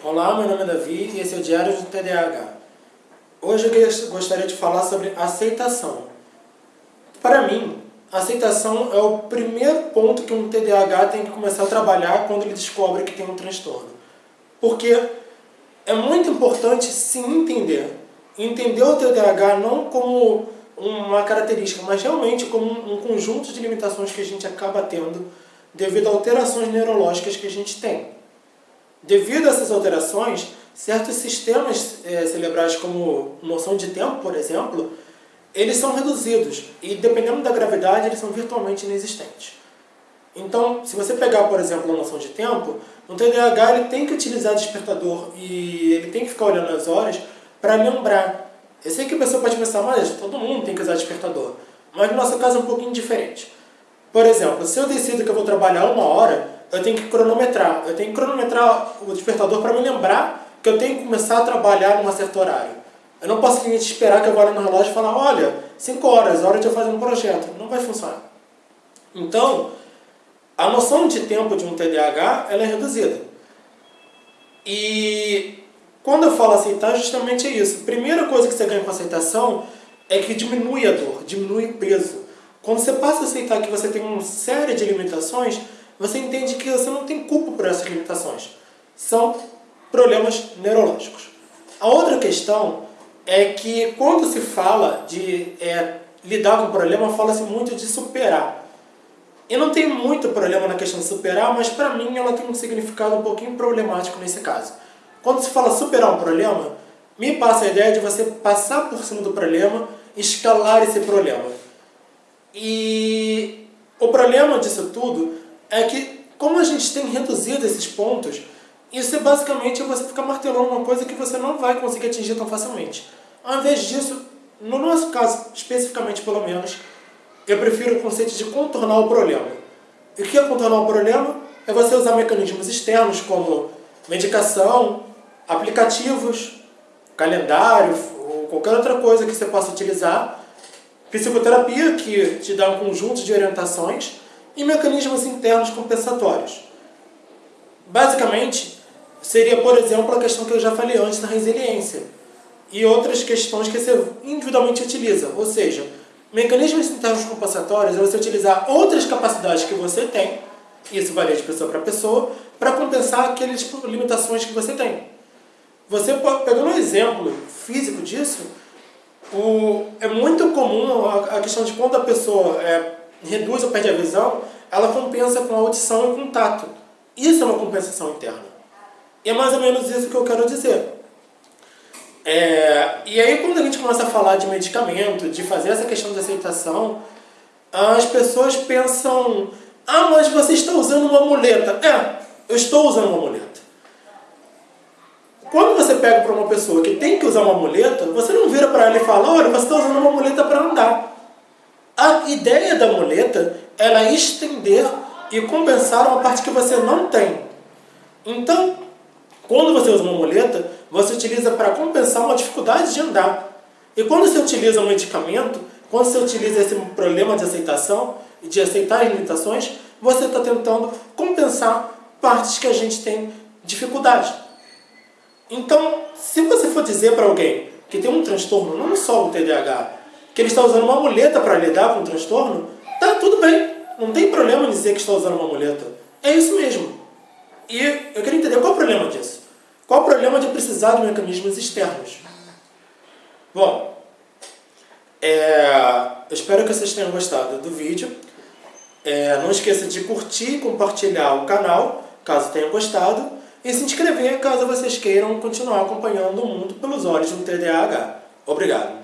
Olá, meu nome é Davi e esse é o Diário do TDAH. Hoje eu gostaria de falar sobre aceitação. Para mim, aceitação é o primeiro ponto que um TDAH tem que começar a trabalhar quando ele descobre que tem um transtorno. Porque é muito importante se entender. Entender o TDAH não como uma característica, mas realmente como um conjunto de limitações que a gente acaba tendo devido a alterações neurológicas que a gente tem. Devido a essas alterações, certos sistemas é, cerebrais, como noção de tempo, por exemplo, eles são reduzidos e, dependendo da gravidade, eles são virtualmente inexistentes. Então, se você pegar, por exemplo, a noção de tempo, no TDAH ele tem que utilizar despertador e ele tem que ficar olhando as horas para lembrar. Eu sei que a pessoa pode pensar, mas todo mundo tem que usar despertador. Mas no nosso caso é um pouquinho diferente. Por exemplo, se eu decido que eu vou trabalhar uma hora, eu tenho que cronometrar. Eu tenho que cronometrar o despertador para me lembrar que eu tenho que começar a trabalhar num certo horário. Eu não posso simplesmente esperar que eu no relógio e falar, olha, 5 horas, hora de eu fazer um projeto. Não vai funcionar. Então, a noção de tempo de um TDAH ela é reduzida. E quando eu falo aceitar, justamente é isso. A primeira coisa que você ganha com aceitação é que diminui a dor, diminui o peso. Quando você passa a aceitar que você tem uma série de limitações, você entende que você não tem culpa por essas limitações. São problemas neurológicos. A outra questão é que quando se fala de é, lidar com o problema, fala-se muito de superar. E não tem muito problema na questão de superar, mas para mim ela tem um significado um pouquinho problemático nesse caso. Quando se fala superar um problema, me passa a ideia de você passar por cima do problema, escalar esse problema. E o problema disso tudo é que, como a gente tem reduzido esses pontos, isso é basicamente você ficar martelando uma coisa que você não vai conseguir atingir tão facilmente. Ao invés disso, no nosso caso, especificamente pelo menos, eu prefiro o conceito de contornar o problema. E o que é contornar o problema? É você usar mecanismos externos como medicação, aplicativos, calendário, ou qualquer outra coisa que você possa utilizar, psicoterapia, que te dá um conjunto de orientações, e mecanismos internos compensatórios. Basicamente, seria, por exemplo, a questão que eu já falei antes da resiliência e outras questões que você individualmente utiliza, ou seja, mecanismos internos compensatórios é você utilizar outras capacidades que você tem, isso varia de pessoa para pessoa, para compensar aquelas limitações que você tem. Você pode, pegando um exemplo físico disso, o, é muito comum a, a questão de quando a pessoa é, reduz ou perde a visão, ela compensa com a audição e com o tato. Isso é uma compensação interna. E é mais ou menos isso que eu quero dizer. É, e aí quando a gente começa a falar de medicamento, de fazer essa questão de aceitação, as pessoas pensam, ah, mas você está usando uma muleta. É, eu estou usando uma muleta. Quando você pega para uma pessoa que tem que usar uma muleta, você não vira para ela e fala, olha, você está usando uma muleta para andar. Ideia da muleta era estender e compensar uma parte que você não tem. Então, quando você usa uma muleta, você utiliza para compensar uma dificuldade de andar. E quando você utiliza um medicamento, quando você utiliza esse problema de aceitação e de aceitar as limitações, você está tentando compensar partes que a gente tem dificuldade. Então, se você for dizer para alguém que tem um transtorno, não só o TDAH, que ele está usando uma muleta para lidar com o transtorno, tá tudo bem. Não tem problema em dizer que está usando uma muleta. É isso mesmo. E eu queria entender qual é o problema disso. Qual o problema de precisar de mecanismos externos? Bom, é, eu espero que vocês tenham gostado do vídeo. É, não esqueça de curtir e compartilhar o canal, caso tenham gostado. E se inscrever caso vocês queiram continuar acompanhando o mundo pelos olhos do TDAH. Obrigado.